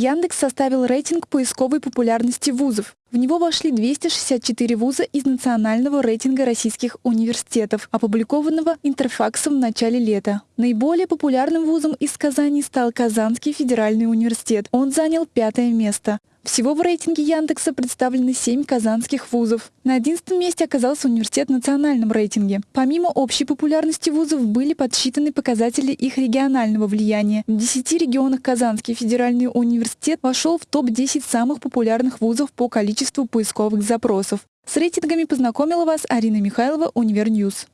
Яндекс составил рейтинг поисковой популярности вузов. В него вошли 264 вуза из национального рейтинга российских университетов, опубликованного Интерфаксом в начале лета. Наиболее популярным вузом из Казани стал Казанский федеральный университет. Он занял пятое место. Всего в рейтинге Яндекса представлены 7 казанских вузов. На 11 месте оказался университет в национальном рейтинге. Помимо общей популярности вузов были подсчитаны показатели их регионального влияния. В 10 регионах Казанский федеральный университет вошел в топ-10 самых популярных вузов по количеству поисковых запросов. С рейтингами познакомила вас Арина Михайлова, Универ News.